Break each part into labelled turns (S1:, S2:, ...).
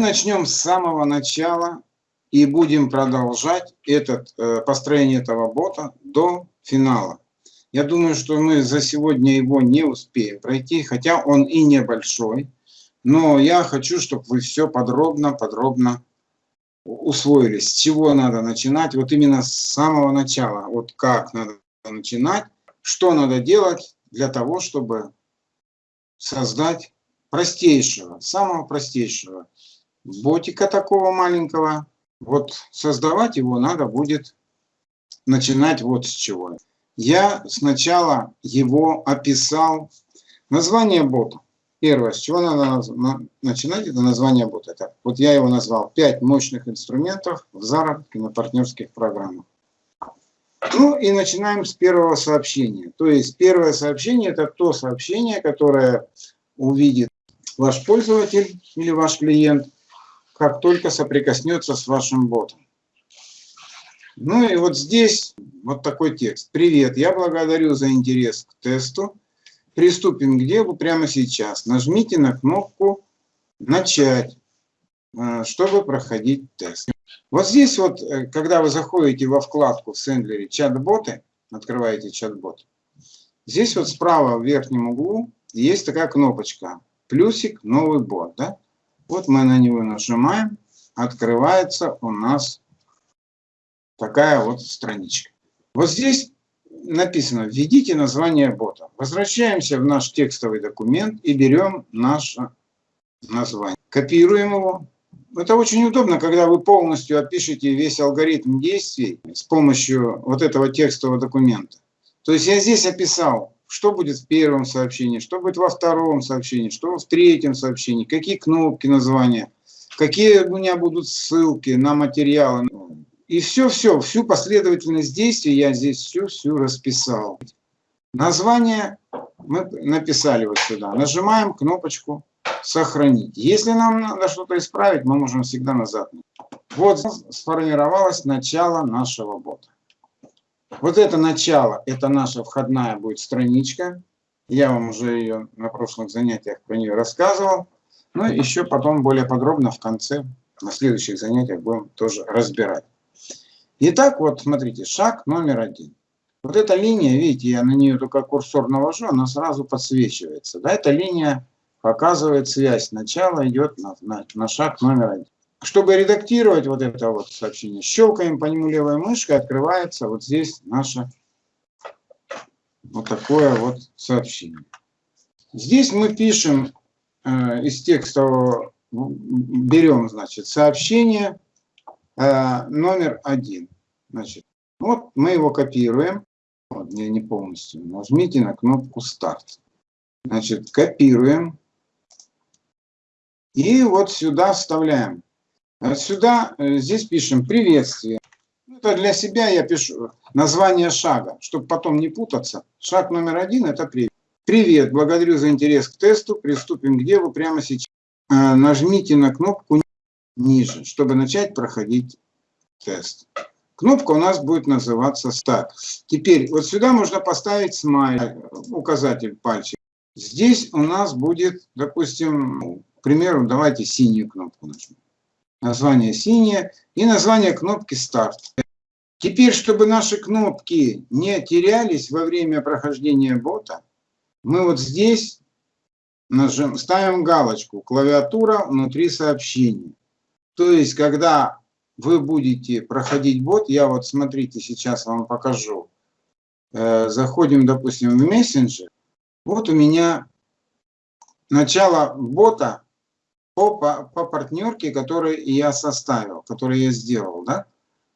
S1: начнем с самого начала и будем продолжать этот, э, построение этого бота до финала. Я думаю, что мы за сегодня его не успеем пройти, хотя он и небольшой. Но я хочу, чтобы вы все подробно-подробно усвоили, с чего надо начинать, вот именно с самого начала, вот как надо начинать, что надо делать для того, чтобы создать простейшего, самого простейшего ботика такого маленького. Вот создавать его надо будет начинать вот с чего. Я сначала его описал. Название бота. Первое, с чего надо начинать, это название бота. Это, вот я его назвал «Пять мощных инструментов в заработке на партнерских программах». Ну и начинаем с первого сообщения. То есть первое сообщение – это то сообщение, которое увидит ваш пользователь или ваш клиент, как только соприкоснется с вашим ботом. Ну и вот здесь вот такой текст. Привет, я благодарю за интерес к тесту. Приступим к делу прямо сейчас. Нажмите на кнопку «Начать», э, чтобы проходить тест. Вот здесь вот, э, когда вы заходите во вкладку в Сендлере «Чат-боты», открываете чат-бот, здесь вот справа в верхнем углу есть такая кнопочка «Плюсик, новый бот». Да? Вот мы на него нажимаем, открывается у нас такая вот страничка. Вот здесь написано «Введите название бота». Возвращаемся в наш текстовый документ и берем наше название. Копируем его. Это очень удобно, когда вы полностью опишете весь алгоритм действий с помощью вот этого текстового документа. То есть я здесь описал, что будет в первом сообщении, что будет во втором сообщении, что в третьем сообщении, какие кнопки названия, какие у меня будут ссылки на материалы. И все-все, всю последовательность действий я здесь всю-всю расписал. Название мы написали вот сюда. Нажимаем кнопочку «Сохранить». Если нам надо что-то исправить, мы можем всегда назад. Вот сформировалось начало нашего бота. Вот это начало, это наша входная будет страничка. Я вам уже ее на прошлых занятиях про нее рассказывал. Ну и еще потом более подробно в конце, на следующих занятиях будем тоже разбирать. Итак, вот смотрите, шаг номер один. Вот эта линия, видите, я на нее только курсор навожу, она сразу подсвечивается. Да, эта линия показывает связь. Начало идет на, на, на шаг номер один. Чтобы редактировать вот это вот сообщение, щелкаем по нему левой мышкой, открывается вот здесь наше вот такое вот сообщение. Здесь мы пишем э, из текстового, берем, значит, сообщение, Э, номер один. Значит, вот мы его копируем. Вот, не, не полностью. Нажмите на кнопку «Старт». Значит, копируем. И вот сюда вставляем. Сюда, э, здесь пишем «Приветствие». Ну, это для себя я пишу название шага, чтобы потом не путаться. Шаг номер один – это «Привет». Привет, благодарю за интерес к тесту. Приступим к делу прямо сейчас. Э, нажмите на кнопку ниже, чтобы начать проходить тест. Кнопка у нас будет называться «Старт». Теперь вот сюда можно поставить смайлик, указатель пальчик. Здесь у нас будет, допустим, к примеру, давайте синюю кнопку нажмем. Название синее и название кнопки «Старт». Теперь, чтобы наши кнопки не терялись во время прохождения бота, мы вот здесь нажим, ставим галочку «Клавиатура внутри сообщения». То есть, когда вы будете проходить бот, я вот смотрите, сейчас вам покажу. Э, заходим, допустим, в мессенджер. Вот у меня начало бота по, по, по партнерке, которую я составил, которую я сделал. Да?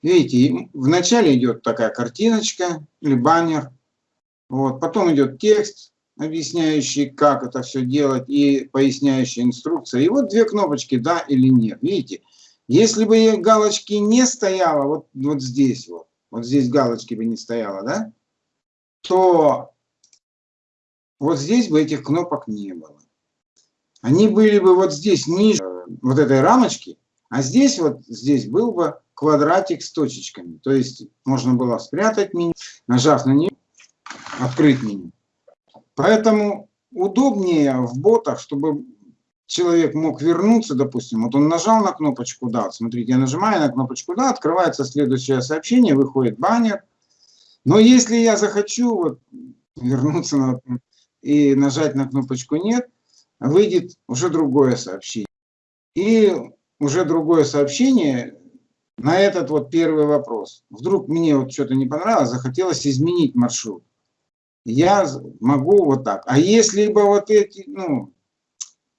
S1: Видите, вначале идет такая картиночка или баннер. Вот, потом идет текст, объясняющий, как это все делать, и поясняющая инструкция. И вот две кнопочки «Да» или «Нет». Видите, если бы галочки не стояло, вот, вот здесь вот, вот здесь галочки бы не стояло, да, то вот здесь бы этих кнопок не было. Они были бы вот здесь ниже вот этой рамочки, а здесь вот здесь был бы квадратик с точечками. То есть можно было спрятать меню, нажав на нее, открыть меню. Поэтому удобнее в ботах, чтобы человек мог вернуться, допустим, вот он нажал на кнопочку «Да», смотрите, я нажимаю на кнопочку «Да», открывается следующее сообщение, выходит баннер. Но если я захочу вот, вернуться на, и нажать на кнопочку «Нет», выйдет уже другое сообщение. И уже другое сообщение на этот вот первый вопрос. Вдруг мне вот что-то не понравилось, захотелось изменить маршрут. Я могу вот так. А если бы вот эти, ну,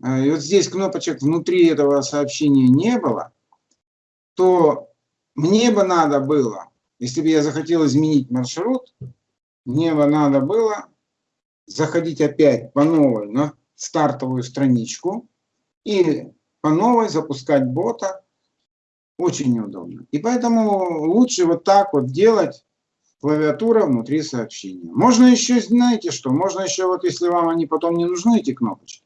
S1: э, вот здесь кнопочек внутри этого сообщения не было, то мне бы надо было, если бы я захотел изменить маршрут, мне бы надо было заходить опять по новой на стартовую страничку и по новой запускать бота очень неудобно. И поэтому лучше вот так вот делать клавиатура внутри сообщения. Можно еще, знаете что, можно еще вот если вам они потом не нужны, эти кнопочки,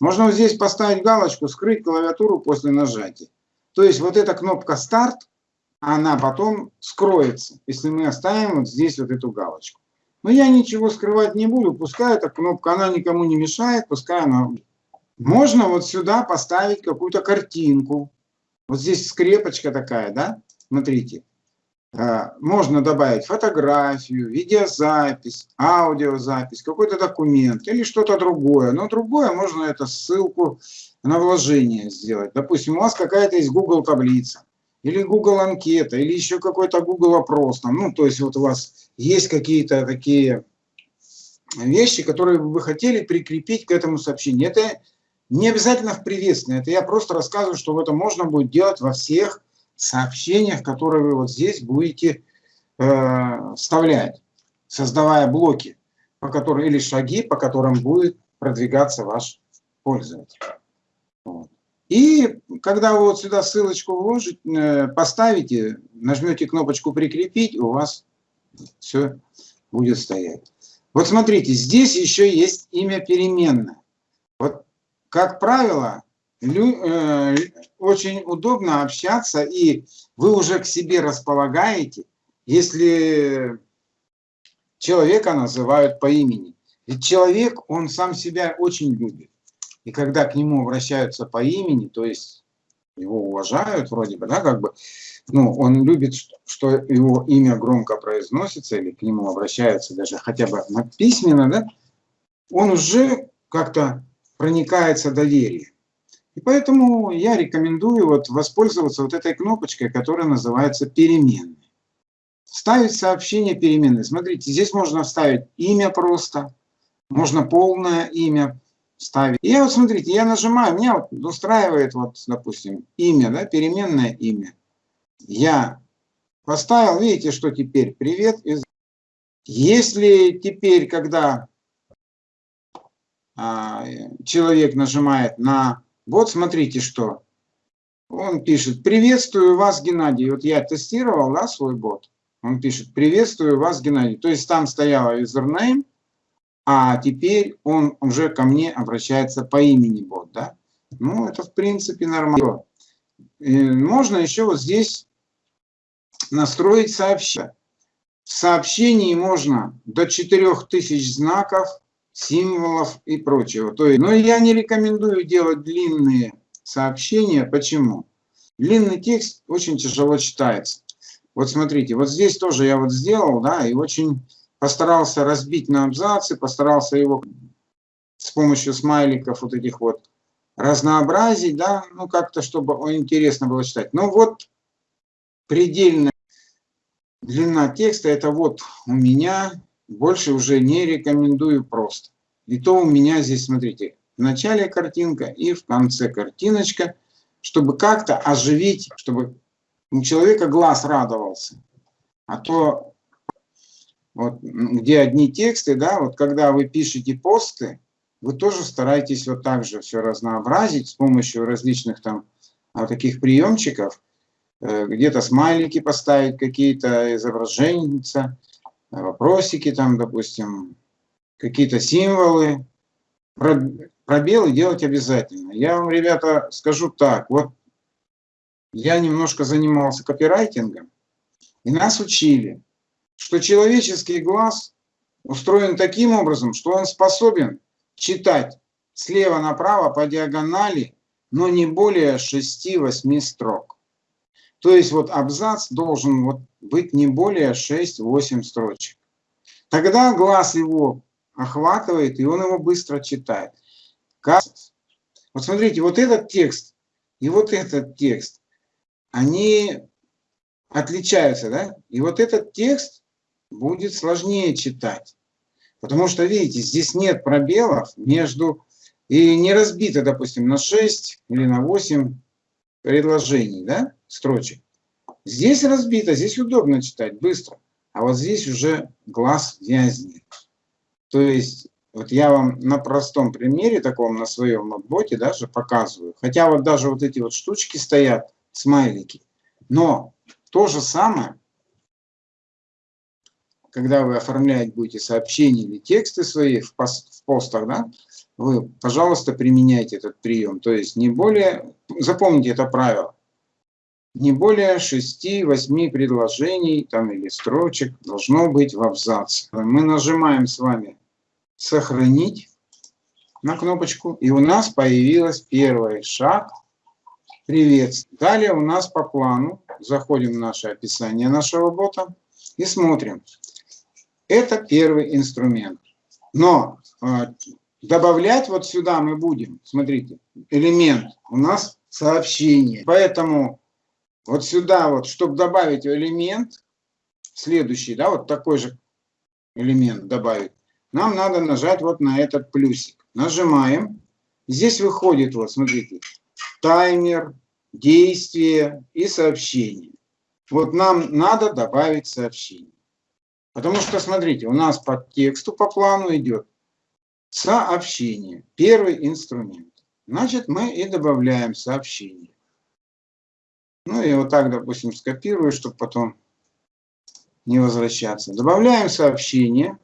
S1: можно вот здесь поставить галочку, скрыть клавиатуру после нажатия. То есть вот эта кнопка старт, она потом скроется, если мы оставим вот здесь вот эту галочку. Но я ничего скрывать не буду, пускай эта кнопка, она никому не мешает, пускай она можно вот сюда поставить какую-то картинку. Вот здесь скрепочка такая, да? Смотрите. А, можно добавить фотографию, видеозапись, аудиозапись, какой-то документ или что-то другое. Но другое можно это ссылку на вложение сделать. Допустим, у вас какая-то есть Google таблица, или Google анкета, или еще какой-то Google опрос. Там, ну, то есть вот у вас есть какие-то такие вещи, которые вы хотели прикрепить к этому сообщению. Это не обязательно в приветствении, это я просто рассказываю, что это можно будет делать во всех сообщениях, которые вы вот здесь будете э, вставлять, создавая блоки, по которым, или шаги, по которым будет продвигаться ваш пользователь. Вот. И когда вы вот сюда ссылочку вложите, э, поставите, нажмете кнопочку «Прикрепить», у вас все будет стоять. Вот смотрите, здесь еще есть имя переменное. Вот как правило, э, очень удобно общаться, и вы уже к себе располагаете, если человека называют по имени. Ведь человек, он сам себя очень любит. И когда к нему обращаются по имени, то есть его уважают вроде бы, да, как бы, ну, он любит, что его имя громко произносится, или к нему обращаются даже хотя бы письменно, да, он уже как-то проникается доверие. И поэтому я рекомендую вот воспользоваться вот этой кнопочкой, которая называется переменной. Ставить сообщение переменной. Смотрите, здесь можно вставить имя просто, можно полное имя ставить. И вот смотрите, я нажимаю, меня вот устраивает вот, допустим, имя, да, переменное имя. Я поставил, видите, что теперь привет. Если теперь, когда а, человек нажимает на вот смотрите что. Он пишет, приветствую вас, Геннадий. Вот я тестировал да, свой бот. Он пишет, приветствую вас, Геннадий. То есть там стояла username, а теперь он уже ко мне обращается по имени бот. Да? Ну, это в принципе нормально. Можно еще вот здесь настроить сообщение. В сообщении можно до 4000 знаков символов и прочего. То есть, но я не рекомендую делать длинные сообщения. Почему? Длинный текст очень тяжело читается. Вот смотрите, вот здесь тоже я вот сделал, да, и очень постарался разбить на абзацы, постарался его с помощью смайликов вот этих вот разнообразить, да, ну как-то, чтобы интересно было читать. Но вот предельная длина текста, это вот у меня больше уже не рекомендую просто. И то у меня здесь, смотрите, в начале картинка и в конце картиночка, чтобы как-то оживить, чтобы у человека глаз радовался. А то, вот, где одни тексты, да, вот когда вы пишете посты, вы тоже стараетесь вот так же все разнообразить с помощью различных там а, таких приемчиков, э, где-то смайлики поставить, какие-то изображения, вопросики там, допустим, какие-то символы. Пробелы делать обязательно. Я вам, ребята, скажу так. Вот я немножко занимался копирайтингом, и нас учили, что человеческий глаз устроен таким образом, что он способен читать слева направо по диагонали, но не более 6-8 строк. То есть вот абзац должен вот быть не более 6-8 строчек. Тогда глаз его охватывает, и он его быстро читает. Вот смотрите, вот этот текст и вот этот текст, они отличаются, да? И вот этот текст будет сложнее читать. Потому что, видите, здесь нет пробелов между... И не разбито, допустим, на 6 или на 8 предложений, да, строчек. Здесь разбито, здесь удобно читать, быстро. А вот здесь уже глаз вязнет. То есть, вот я вам на простом примере, таком на своем ноутбуке даже показываю. Хотя вот даже вот эти вот штучки стоят, смайлики. Но то же самое, когда вы оформлять будете сообщения или тексты свои в, пост, в постах, да, вы, пожалуйста, применяйте этот прием. То есть не более, запомните это правило, не более 6-8 предложений там, или строчек должно быть в абзаце. Мы нажимаем с вами «Сохранить» на кнопочку, и у нас появился первый шаг «Привет». Далее у нас по плану заходим в наше описание нашего бота и смотрим. Это первый инструмент. Но э, добавлять вот сюда мы будем, смотрите, элемент у нас сообщение. Поэтому вот сюда вот, чтобы добавить элемент, следующий, да, вот такой же элемент добавить, нам надо нажать вот на этот плюсик. Нажимаем. Здесь выходит, вот смотрите, таймер, действие и сообщение. Вот нам надо добавить сообщение. Потому что, смотрите, у нас по тексту, по плану идет сообщение, первый инструмент. Значит, мы и добавляем сообщение. Ну и вот так, допустим, скопирую, чтобы потом не возвращаться. Добавляем сообщение.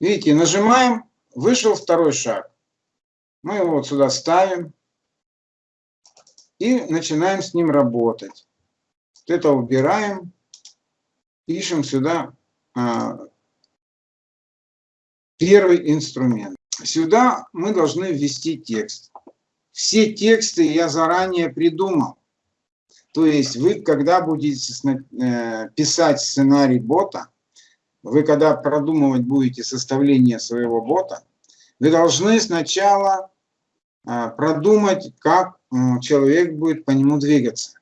S1: Видите, нажимаем, вышел второй шаг. Мы его вот сюда ставим и начинаем с ним работать. Вот это убираем, пишем сюда а, первый инструмент. Сюда мы должны ввести текст. Все тексты я заранее придумал. То есть вы, когда будете э, писать сценарий бота, вы, когда продумывать будете составление своего бота, вы должны сначала э, продумать, как человек будет по нему двигаться,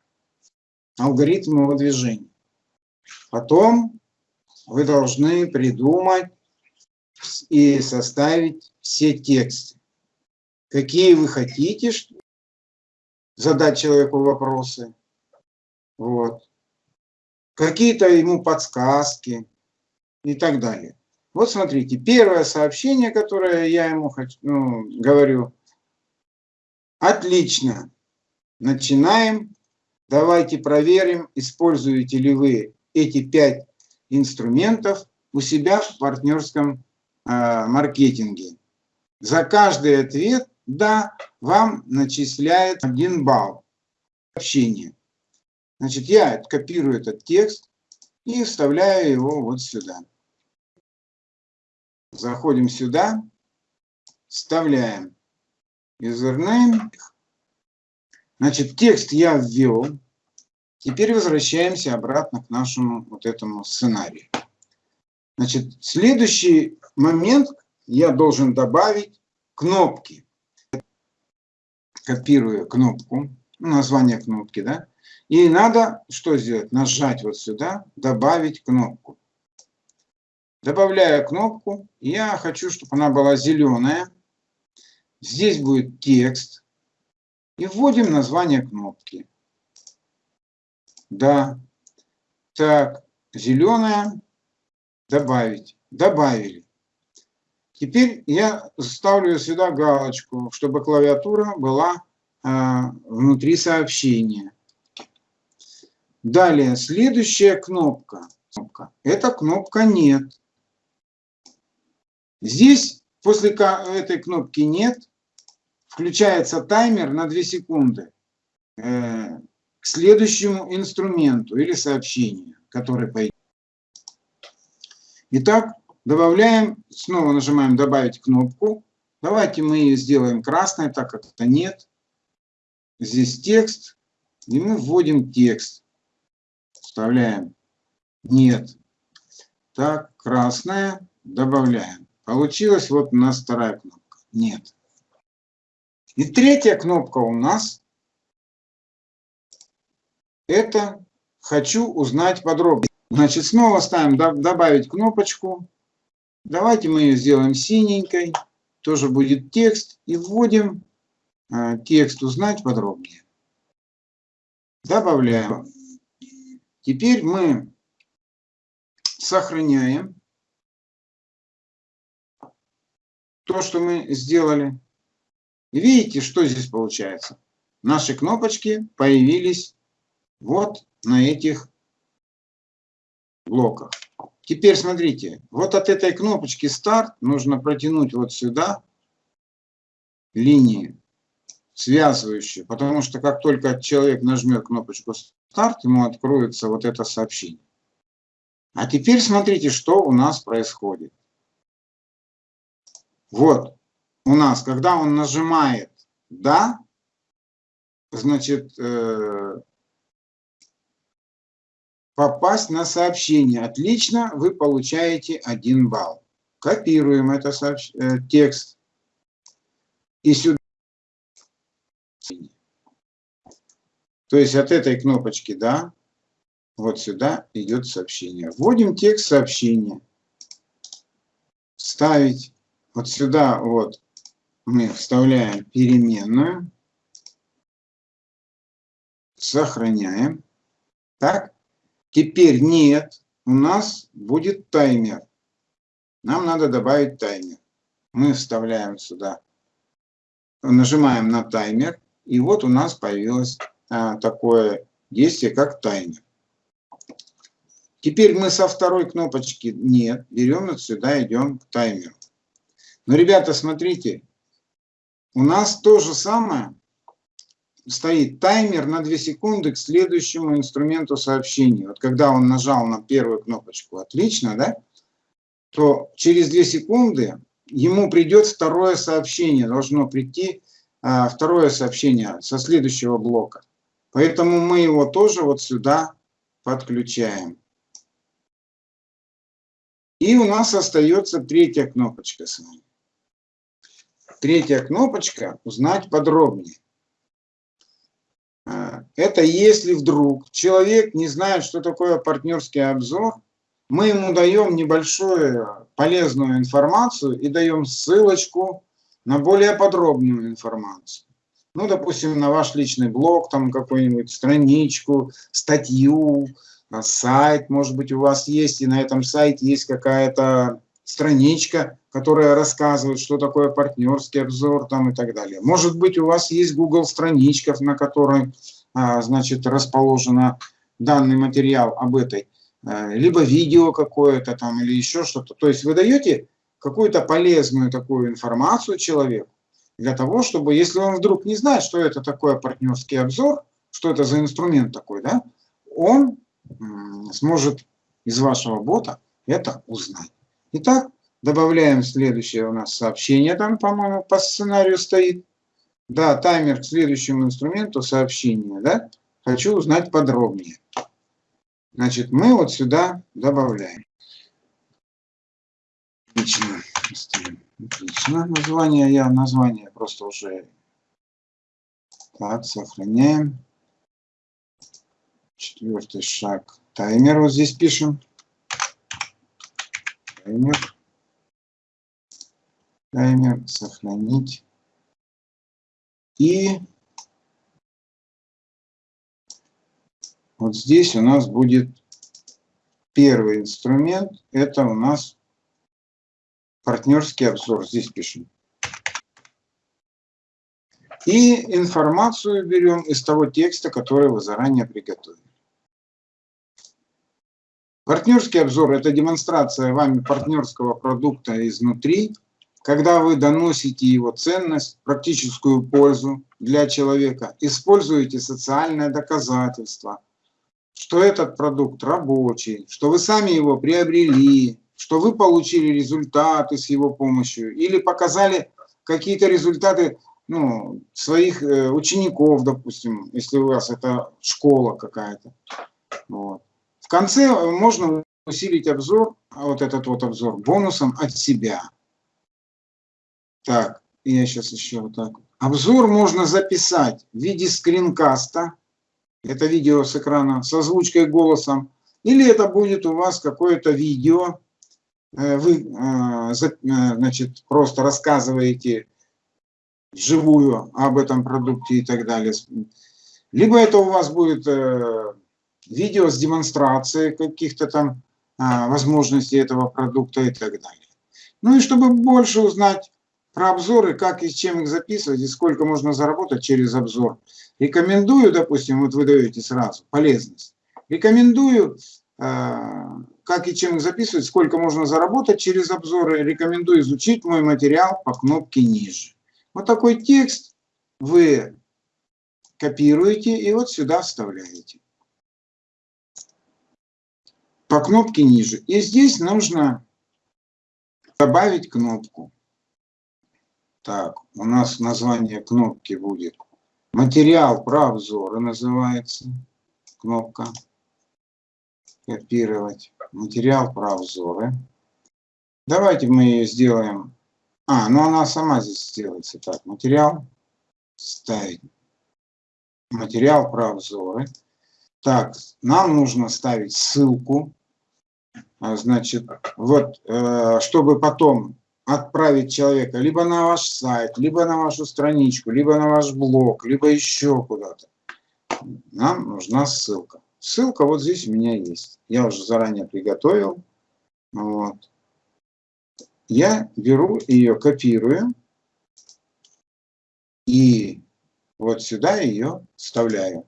S1: алгоритм его движения. Потом вы должны придумать и составить все тексты какие вы хотите задать человеку вопросы. Вот. Какие-то ему подсказки и так далее. Вот смотрите, первое сообщение, которое я ему хочу, ну, говорю. Отлично. Начинаем. Давайте проверим, используете ли вы эти пять инструментов у себя в партнерском э, маркетинге. За каждый ответ да, вам начисляет один балл общения. Значит, я копирую этот текст и вставляю его вот сюда. Заходим сюда, вставляем username. Значит, текст я ввел. Теперь возвращаемся обратно к нашему вот этому сценарию. Значит, следующий момент я должен добавить кнопки копирую кнопку, название кнопки, да, и надо что сделать? Нажать вот сюда, добавить кнопку. Добавляю кнопку, я хочу, чтобы она была зеленая. Здесь будет текст. И вводим название кнопки. Да. Так, зеленая. Добавить. Добавили. Теперь я ставлю сюда галочку, чтобы клавиатура была э, внутри сообщения. Далее, следующая кнопка. Это кнопка «Нет». Здесь после этой кнопки «Нет» включается таймер на 2 секунды э, к следующему инструменту или сообщению, который пойдет. Итак, добавляем, снова нажимаем «Добавить кнопку». Давайте мы ее сделаем красной, так как это нет. Здесь текст, и мы вводим текст. Вставляем «Нет». Так, красная, добавляем. Получилась вот у нас вторая кнопка «Нет». И третья кнопка у нас это «Хочу узнать подробнее». Значит, снова ставим «Добавить кнопочку». Давайте мы ее сделаем синенькой. Тоже будет текст. И вводим э, текст «Узнать подробнее». Добавляем. Теперь мы сохраняем то, что мы сделали. Видите, что здесь получается? Наши кнопочки появились вот на этих блоках. Теперь смотрите, вот от этой кнопочки старт нужно протянуть вот сюда линии связывающие, потому что как только человек нажмет кнопочку старт, ему откроется вот это сообщение. А теперь смотрите, что у нас происходит. Вот, у нас, когда он нажимает «Да», значит, э, попасть на сообщение. Отлично, вы получаете 1 балл. Копируем это сообщ... э, текст и сюда. То есть от этой кнопочки «Да» вот сюда идет сообщение. Вводим текст сообщения. Ставить. Вот сюда вот мы вставляем переменную. Сохраняем. Так. Теперь нет. У нас будет таймер. Нам надо добавить таймер. Мы вставляем сюда. Нажимаем на таймер. И вот у нас появилось а, такое действие, как таймер. Теперь мы со второй кнопочки «Нет» берем вот сюда, идем к таймеру. Но, ребята, смотрите, у нас то же самое стоит таймер на 2 секунды к следующему инструменту сообщения. Вот когда он нажал на первую кнопочку «Отлично», да, то через 2 секунды ему придет второе сообщение, должно прийти а, второе сообщение со следующего блока. Поэтому мы его тоже вот сюда подключаем. И у нас остается третья кнопочка с вами. Третья кнопочка «Узнать подробнее». А, это если вдруг человек не знает, что такое партнерский обзор, мы ему даем небольшую полезную информацию и даем ссылочку на более подробную информацию. Ну, допустим, на ваш личный блог, там какую-нибудь страничку, статью, сайт, может быть, у вас есть, и на этом сайте есть какая-то страничка, которая рассказывает, что такое партнерский обзор там и так далее. Может быть, у вас есть Google страничка, на которой, а, значит, расположена данный материал об этой, а, либо видео какое-то там или еще что-то. То есть вы даете какую-то полезную такую информацию человеку для того, чтобы, если он вдруг не знает, что это такое партнерский обзор, что это за инструмент такой, да, он сможет из вашего бота это узнать. Итак, добавляем следующее у нас сообщение, там, по-моему, по сценарию стоит. Да, таймер к следующему инструменту сообщения, да, хочу узнать подробнее. Значит, мы вот сюда добавляем. Отлично. Отлично. Название я, название просто уже. Так, сохраняем. Четвертый шаг. Таймер вот здесь пишем. Таймер. Таймер. Сохранить. И вот здесь у нас будет первый инструмент. Это у нас партнерский обзор. Здесь пишем. И информацию берем из того текста, который вы заранее приготовили. Партнерский обзор – это демонстрация вами партнерского продукта изнутри, когда вы доносите его ценность, практическую пользу для человека, используете социальное доказательство, что этот продукт рабочий, что вы сами его приобрели, что вы получили результаты с его помощью, или показали какие-то результаты ну, своих э, учеников, допустим, если у вас это школа какая-то. Вот. Конце можно усилить обзор, вот этот вот обзор, бонусом от себя. Так, я сейчас еще вот так. Обзор можно записать в виде скринкаста. Это видео с экрана с озвучкой голосом. Или это будет у вас какое-то видео. Э, вы э, значит, просто рассказываете вживую об этом продукте и так далее. Либо это у вас будет э, видео с демонстрацией каких-то там возможностей этого продукта и так далее. Ну и чтобы больше узнать про обзоры, как и чем их записывать, и сколько можно заработать через обзор. Рекомендую, допустим, вот вы даете сразу, полезность. Рекомендую, э, как и чем их записывать, сколько можно заработать через обзоры. Рекомендую изучить мой материал по кнопке ниже. Вот такой текст вы копируете и вот сюда вставляете. По кнопке ниже. И здесь нужно добавить кнопку. Так, у нас название кнопки будет материал про обзоры называется кнопка. Копировать. Материал про обзоры. Давайте мы ее сделаем. А, ну она сама здесь сделается. Так, материал. Ставить. Материал про обзоры. Так, нам нужно ставить ссылку. А, значит, вот, э, чтобы потом отправить человека либо на ваш сайт, либо на вашу страничку, либо на ваш блог, либо еще куда-то, нам нужна ссылка. Ссылка вот здесь у меня есть. Я уже заранее приготовил. Вот. Я беру ее, копирую и вот сюда ее вставляю.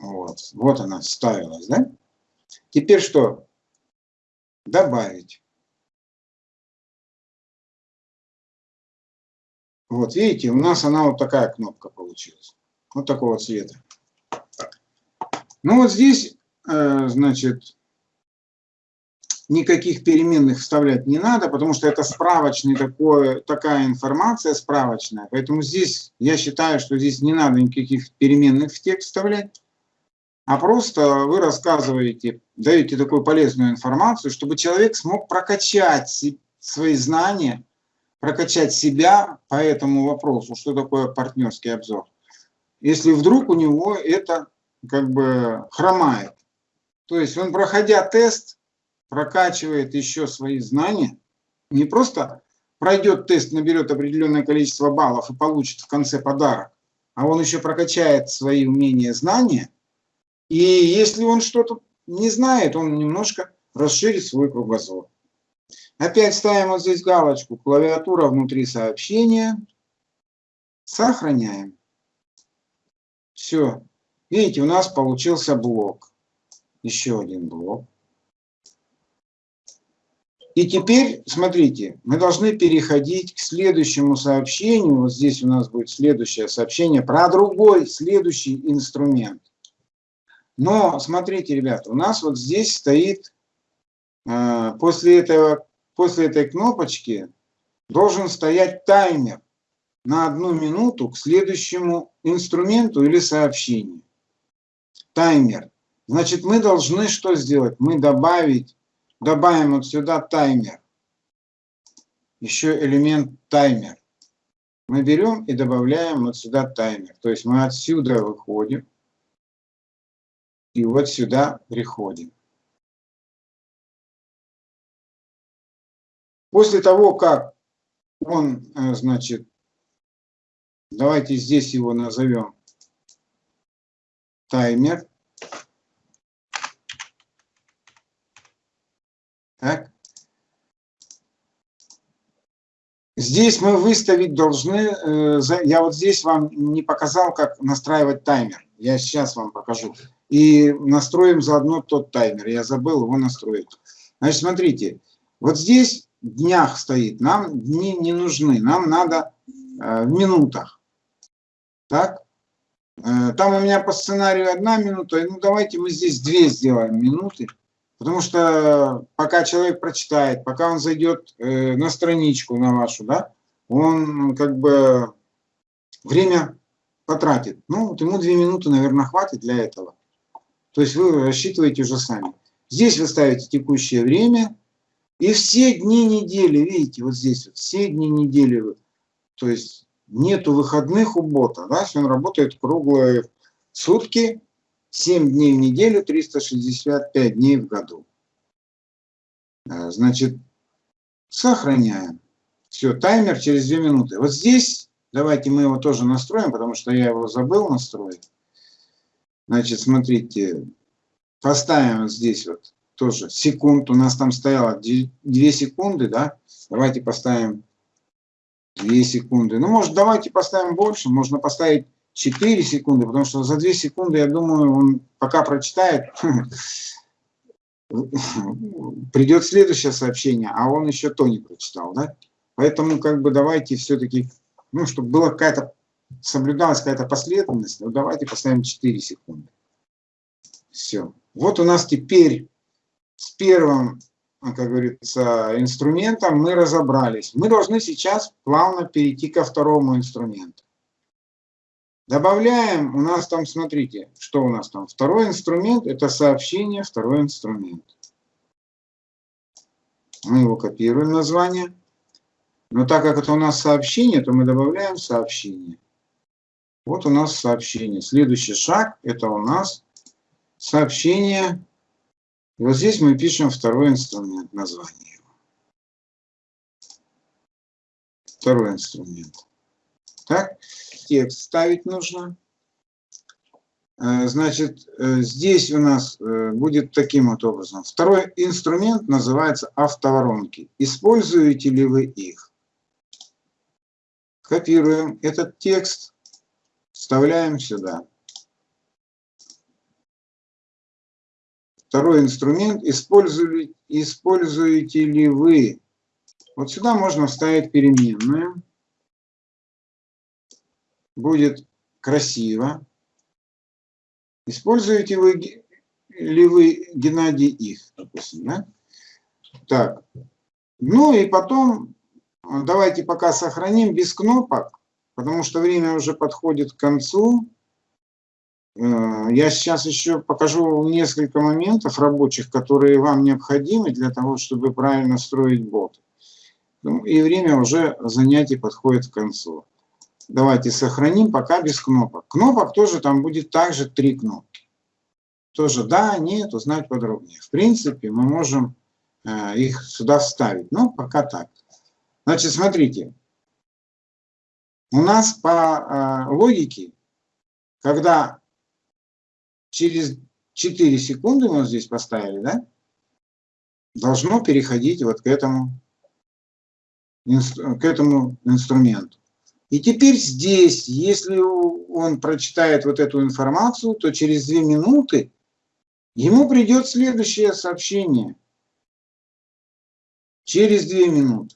S1: Вот, вот она вставилась, да? Теперь что? добавить. Вот видите, у нас она вот такая кнопка получилась. Вот такого цвета. Ну вот здесь, э, значит, никаких переменных вставлять не надо, потому что это справочный такой, такая информация справочная. Поэтому здесь я считаю, что здесь не надо никаких переменных в текст вставлять а просто вы рассказываете, даете такую полезную информацию, чтобы человек смог прокачать свои знания, прокачать себя по этому вопросу, что такое партнерский обзор. Если вдруг у него это как бы хромает. То есть он, проходя тест, прокачивает еще свои знания, не просто пройдет тест, наберет определенное количество баллов и получит в конце подарок, а он еще прокачает свои умения, знания – и если он что-то не знает, он немножко расширит свой кругозор. Опять ставим вот здесь галочку «Клавиатура внутри сообщения». Сохраняем. Все. Видите, у нас получился блок. Еще один блок. И теперь, смотрите, мы должны переходить к следующему сообщению. Вот здесь у нас будет следующее сообщение про другой, следующий инструмент. Но смотрите, ребята, у нас вот здесь стоит, э, после, этого, после этой кнопочки должен стоять таймер на одну минуту к следующему инструменту или сообщению. Таймер. Значит, мы должны что сделать? Мы добавить, добавим вот сюда таймер. Еще элемент таймер. Мы берем и добавляем вот сюда таймер. То есть мы отсюда выходим и вот сюда приходим. После того, как он, э, значит, давайте здесь его назовем таймер. Так. Здесь мы выставить должны, э, я вот здесь вам не показал, как настраивать таймер. Я сейчас вам покажу и настроим заодно тот таймер. Я забыл его настроить. Значит, смотрите, вот здесь днях стоит, нам дни не нужны, нам надо э, в минутах. Так? Э, там у меня по сценарию одна минута, ну давайте мы здесь две сделаем минуты. Потому что пока человек прочитает, пока он зайдет э, на страничку на вашу, да, он как бы время потратит. Ну, вот ему две минуты, наверное, хватит для этого. То есть вы рассчитываете уже сами. Здесь вы ставите текущее время. И все дни недели, видите, вот здесь вот, все дни недели, то есть нету выходных у бота, да, он работает круглые сутки, 7 дней в неделю, 365 дней в году. Э, значит, сохраняем. Все, таймер через 2 минуты. Вот здесь, давайте мы его тоже настроим, потому что я его забыл настроить. Значит, смотрите, поставим здесь вот тоже секунд. У нас там стояло 2 секунды, да? Давайте поставим 2 секунды. Ну, может, давайте поставим больше. Можно поставить 4 секунды, потому что за 2 секунды, я думаю, он пока прочитает, придет следующее сообщение, а он еще то не прочитал, да? Поэтому, как бы, давайте все-таки, ну, чтобы была какая-то, соблюдалась какая-то последовательность, ну, давайте поставим 4 секунды. Все. Вот у нас теперь с первым, как говорится, инструментом мы разобрались. Мы должны сейчас плавно перейти ко второму инструменту. Добавляем, у нас там, смотрите, что у нас там. Второй инструмент, это сообщение, второй инструмент. Мы его копируем название. Но так как это у нас сообщение, то мы добавляем сообщение. Вот у нас сообщение. Следующий шаг, это у нас сообщение. И вот здесь мы пишем второй инструмент, название его. Второй инструмент. Так, текст ставить нужно. Э, значит, э, здесь у нас э, будет таким вот образом. Второй инструмент называется автоворонки. Используете ли вы их? Копируем этот текст, вставляем сюда. Второй инструмент. Используете, используете ли вы? Вот сюда можно вставить переменную будет красиво. Используете вы ли вы, Геннадий, их, допустим, да? Так, ну и потом давайте пока сохраним без кнопок, потому что время уже подходит к концу. Э, я сейчас еще покажу несколько моментов рабочих, которые вам необходимы для того, чтобы правильно строить бот. Ну, и время уже занятий подходит к концу. Давайте сохраним пока без кнопок. Кнопок тоже там будет также три кнопки. Тоже да, нет, узнать подробнее. В принципе, мы можем э, их сюда вставить. Но пока так. Значит, смотрите. У нас по э, логике, когда через 4 секунды мы здесь поставили, да, должно переходить вот к этому, к этому инструменту. И теперь здесь, если он прочитает вот эту информацию, то через две минуты ему придет следующее сообщение. Через две минуты.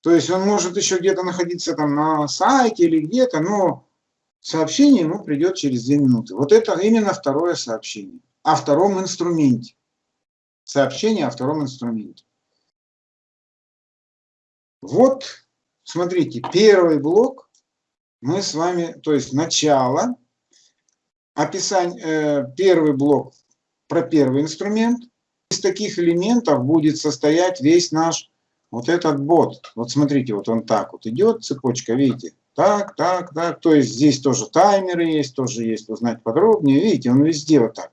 S1: То есть он может еще где-то находиться там на сайте или где-то, но сообщение ему придет через две минуты. Вот это именно второе сообщение. О втором инструменте. Сообщение о втором инструменте. Вот Смотрите, первый блок мы с вами, то есть начало, описание, э, первый блок про первый инструмент. Из таких элементов будет состоять весь наш вот этот бот. Вот смотрите, вот он так вот идет, цепочка, видите? Так, так, так. То есть здесь тоже таймеры есть, тоже есть узнать подробнее. Видите, он везде вот так.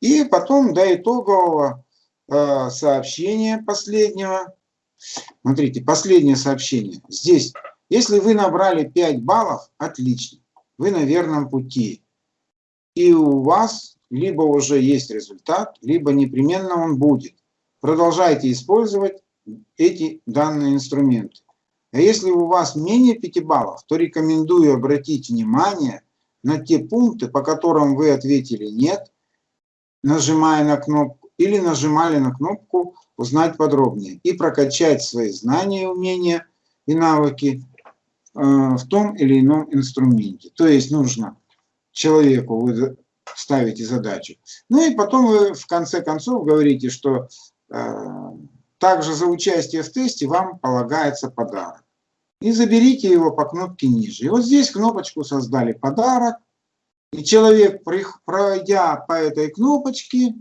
S1: И потом до итогового э, сообщения последнего Смотрите, последнее сообщение. Здесь, если вы набрали 5 баллов, отлично. Вы на верном пути. И у вас либо уже есть результат, либо непременно он будет. Продолжайте использовать эти данные инструменты. А если у вас менее 5 баллов, то рекомендую обратить внимание на те пункты, по которым вы ответили «нет», нажимая на кнопку, или нажимали на кнопку узнать подробнее и прокачать свои знания, умения и навыки в том или ином инструменте. То есть нужно человеку вы ставите задачу. Ну и потом вы в конце концов говорите, что также за участие в тесте вам полагается подарок. И заберите его по кнопке ниже. И вот здесь кнопочку создали подарок. И человек, пройдя по этой кнопочке,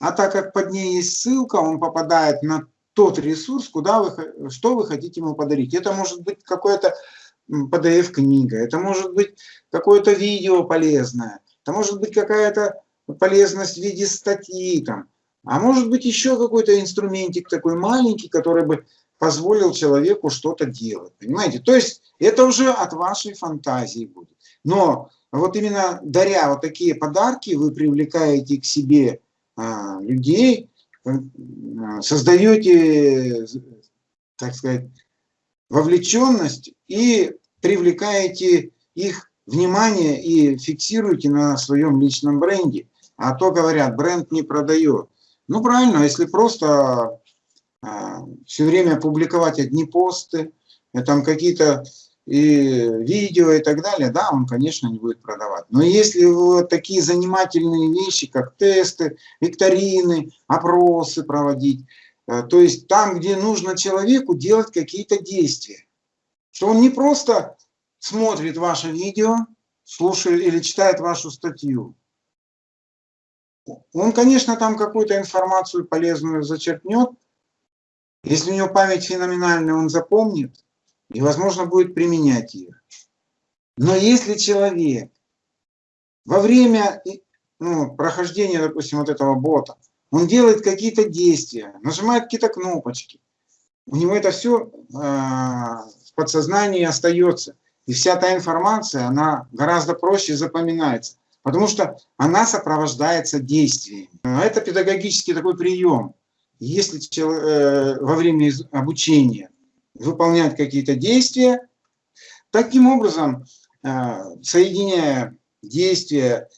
S1: а так как под ней есть ссылка, он попадает на тот ресурс, куда вы, что вы хотите ему подарить. Это может быть какое-то PDF-книга, это может быть какое-то видео полезное, это может быть какая-то полезность в виде статьи, там, а может быть еще какой-то инструментик такой маленький, который бы позволил человеку что-то делать. Понимаете? То есть это уже от вашей фантазии будет. Но вот именно даря вот такие подарки, вы привлекаете к себе людей, а, создаете, так сказать, вовлеченность и привлекаете их внимание и фиксируете на своем личном бренде. А то говорят, бренд не продает. Ну правильно, если просто а, все время публиковать одни посты, э, там какие-то и видео и так далее, да, он, конечно, не будет продавать. Но если вот такие занимательные вещи, как тесты, викторины, опросы проводить, э, то есть там, где нужно человеку делать какие-то действия, что он не просто смотрит ваше видео, слушает или читает вашу статью, он, конечно, там какую-то информацию полезную зачерпнет. Если у него память феноменальная, он запомнит и, возможно, будет применять ее. Но если человек во время ну, прохождения, допустим, вот этого бота, он делает какие-то действия, нажимает какие-то кнопочки, у него это все э, в подсознании остается. И вся та информация, она гораздо проще запоминается потому что она сопровождается действиями. Это педагогический такой прием. Если э, во время обучения выполняют какие-то действия, таким образом, э, соединяя действия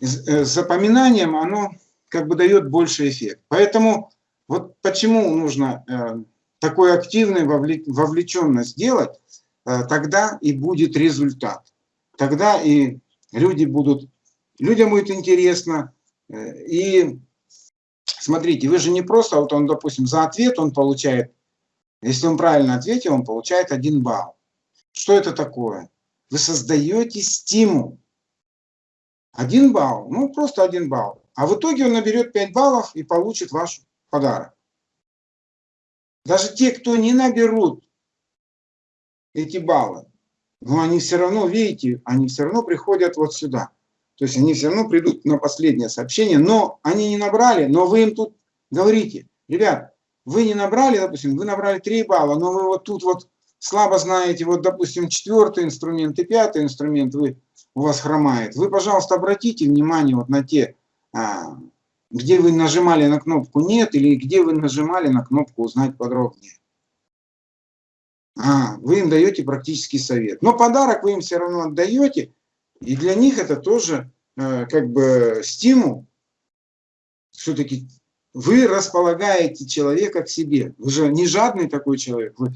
S1: с э, запоминанием, оно как бы дает больше эффект. Поэтому вот почему нужно такой активной вовлеченность делать, тогда и будет результат. Тогда и люди будут, людям будет интересно. Э, и смотрите, вы же не просто, вот он, допустим, за ответ он получает, если он правильно ответил, он получает один балл. Что это такое? Вы создаете стимул. Один балл, ну просто один балл. А в итоге он наберет 5 баллов и получит ваш подарок. Даже те, кто не наберут эти баллы, но они все равно, видите, они все равно приходят вот сюда. То есть они все равно придут на последнее сообщение, но они не набрали, но вы им тут говорите, ребят, вы не набрали, допустим, вы набрали 3 балла, но вы вот тут вот слабо знаете, вот, допустим, четвертый инструмент и пятый инструмент вы, у вас хромает. Вы, пожалуйста, обратите внимание вот на те, а, где вы нажимали на кнопку «Нет» или где вы нажимали на кнопку «Узнать подробнее». А, вы им даете практический совет. Но подарок вы им все равно отдаете, и для них это тоже э, как бы стимул. Все-таки вы располагаете человека к себе. Вы же не жадный такой человек. Вы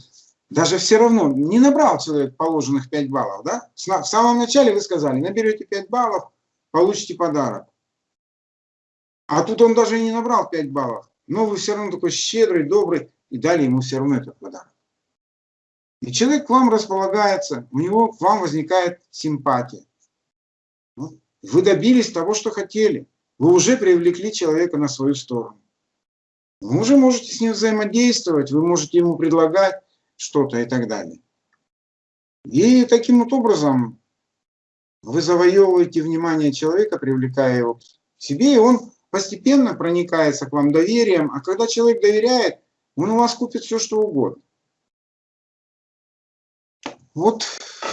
S1: даже все равно не набрал человек положенных 5 баллов. Да? В самом начале вы сказали, наберете 5 баллов, получите подарок. А тут он даже не набрал 5 баллов. Но вы все равно такой щедрый, добрый, и дали ему все равно этот подарок. И человек к вам располагается, у него к вам возникает симпатия. Ну, вы добились того, что хотели. Вы уже привлекли человека на свою сторону. Вы уже можете с ним взаимодействовать, вы можете ему предлагать что-то и так далее. И таким вот образом вы завоевываете внимание человека, привлекая его к себе, и он постепенно проникается к вам доверием. А когда человек доверяет, он у вас купит все, что угодно. Вот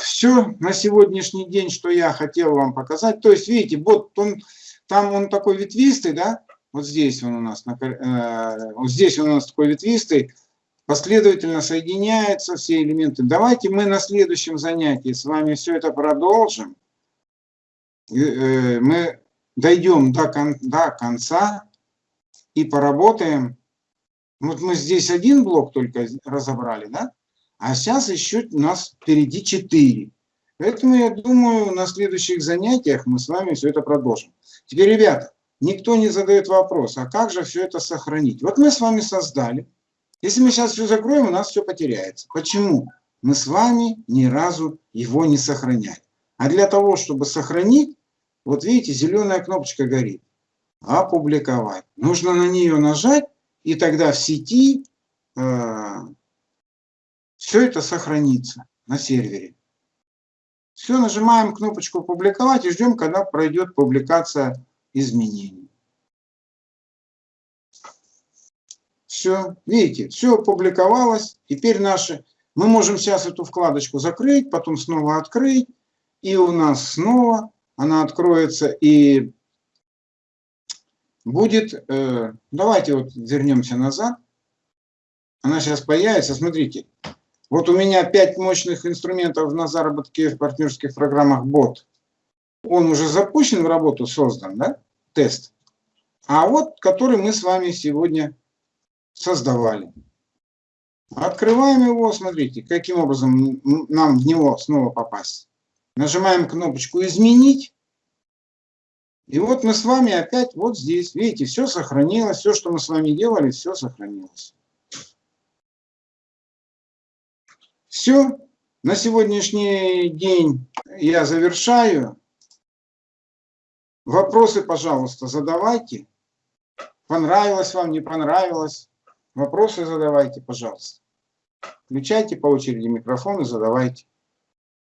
S1: все на сегодняшний день, что я хотел вам показать. То есть, видите, вот он, там он такой ветвистый, да? Вот здесь он у нас, э, вот здесь он у нас такой ветвистый. Последовательно соединяются все элементы. Давайте мы на следующем занятии с вами все это продолжим. Э, мы дойдем до, кон, до конца и поработаем. Вот мы здесь один блок только разобрали, да? А сейчас еще у нас впереди 4. Поэтому я думаю, на следующих занятиях мы с вами все это продолжим. Теперь, ребята, никто не задает вопрос, а как же все это сохранить? Вот мы с вами создали. Если мы сейчас все закроем, у нас все потеряется. Почему? Мы с вами ни разу его не сохраняли. А для того, чтобы сохранить, вот видите, зеленая кнопочка горит. Опубликовать. Нужно на нее нажать, и тогда в сети э, все это сохранится на сервере. Все, нажимаем кнопочку «Публиковать» и ждем, когда пройдет публикация изменений. Все, видите, все опубликовалось. Теперь наши... Мы можем сейчас эту вкладочку закрыть, потом снова открыть. И у нас снова она откроется и будет... Э, давайте вот вернемся назад. Она сейчас появится. Смотрите, вот у меня 5 мощных инструментов на заработке в партнерских программах бот. Он уже запущен в работу, создан, да? Тест. А вот, который мы с вами сегодня создавали. Открываем его, смотрите, каким образом нам в него снова попасть. Нажимаем кнопочку «Изменить». И вот мы с вами опять вот здесь, видите, все сохранилось, все, что мы с вами делали, все сохранилось. Все, на сегодняшний день я завершаю. Вопросы, пожалуйста, задавайте. Понравилось вам, не понравилось? Вопросы задавайте, пожалуйста. Включайте по очереди микрофон и задавайте.